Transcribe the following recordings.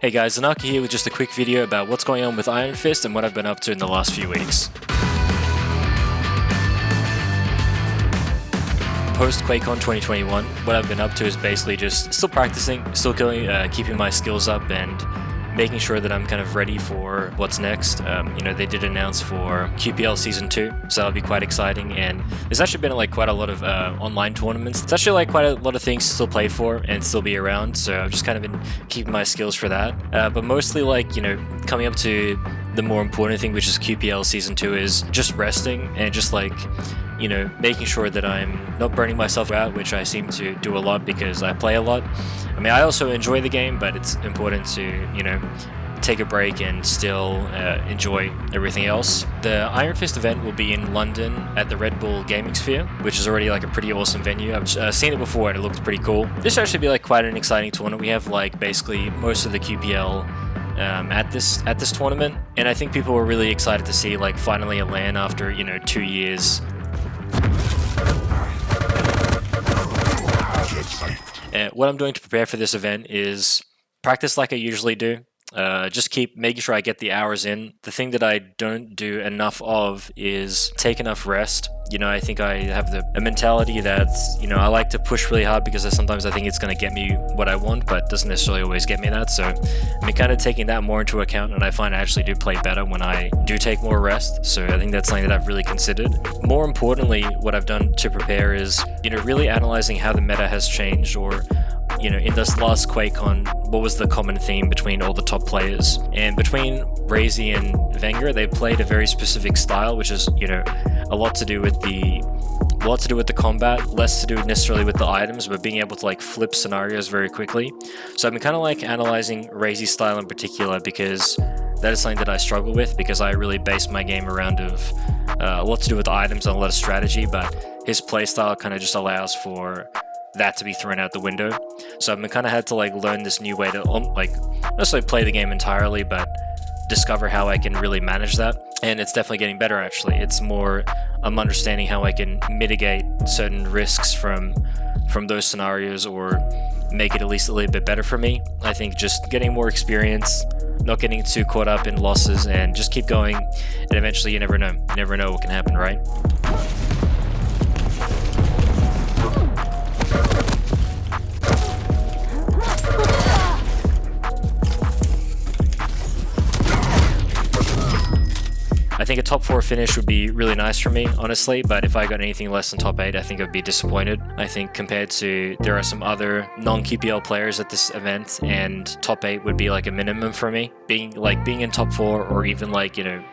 Hey guys, Zanaki here with just a quick video about what's going on with Iron Fist and what I've been up to in the last few weeks. Post QuakeCon 2021, what I've been up to is basically just still practicing, still uh, keeping my skills up and making sure that I'm kind of ready for what's next. Um, you know, they did announce for QPL Season 2, so that'll be quite exciting. And there's actually been like quite a lot of uh, online tournaments. It's actually like quite a lot of things to still play for and still be around, so I've just kind of been keeping my skills for that. Uh, but mostly like, you know, coming up to the more important thing, which is QPL Season 2, is just resting and just like you know, making sure that I'm not burning myself out, which I seem to do a lot because I play a lot. I mean, I also enjoy the game, but it's important to, you know, take a break and still uh, enjoy everything else. The Iron Fist event will be in London at the Red Bull Gaming Sphere, which is already like a pretty awesome venue. I've uh, seen it before and it looks pretty cool. This should actually be like quite an exciting tournament. We have like basically most of the QPL um, at this at this tournament, and I think people were really excited to see like finally a LAN after you know two years uh, what I'm doing to prepare for this event is practice like I usually do. Uh, just keep making sure I get the hours in. The thing that I don't do enough of is take enough rest. You know, I think I have the a mentality that's, you know, I like to push really hard because sometimes I think it's going to get me what I want, but doesn't necessarily always get me that. So I'm kind of taking that more into account, and I find I actually do play better when I do take more rest. So I think that's something that I've really considered. More importantly, what I've done to prepare is, you know, really analyzing how the meta has changed or you know, in this last QuakeCon, what was the common theme between all the top players? And between Raisy and Vengeurr, they played a very specific style, which is, you know, a lot to do with the a lot to do with the combat, less to do necessarily with the items, but being able to like flip scenarios very quickly. So I've been kind of like analyzing Raisy's style in particular because that is something that I struggle with because I really base my game around of uh, a lot to do with items and a lot of strategy, but his playstyle kind of just allows for that to be thrown out the window. So I've kind of had to like learn this new way to um, like not necessarily play the game entirely, but discover how I can really manage that. And it's definitely getting better actually. It's more I'm understanding how I can mitigate certain risks from from those scenarios or make it at least a little bit better for me. I think just getting more experience, not getting too caught up in losses and just keep going and eventually you never know. You never know what can happen, right? I think a top 4 finish would be really nice for me, honestly, but if I got anything less than top 8, I think I'd be disappointed. I think compared to, there are some other non-QPL players at this event, and top 8 would be like a minimum for me. Being like being in top 4 or even like, you know,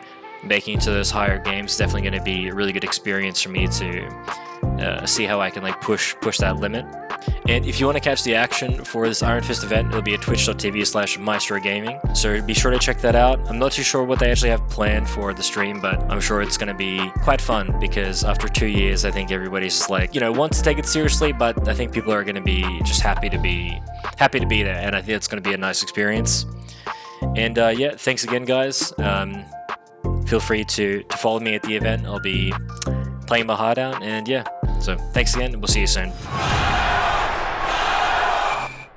making to those higher games definitely going to be a really good experience for me to uh, see how I can like push push that limit. And if you want to catch the action for this Iron Fist event, it'll be at twitch.tv slash Maestro Gaming. So be sure to check that out. I'm not too sure what they actually have planned for the stream, but I'm sure it's going to be quite fun because after two years, I think everybody's just like, you know, wants to take it seriously, but I think people are going to be just happy to be happy to be there. And I think it's going to be a nice experience. And uh, yeah, thanks again, guys. Um, feel free to, to follow me at the event. I'll be playing my heart out. And yeah, so thanks again. And we'll see you soon.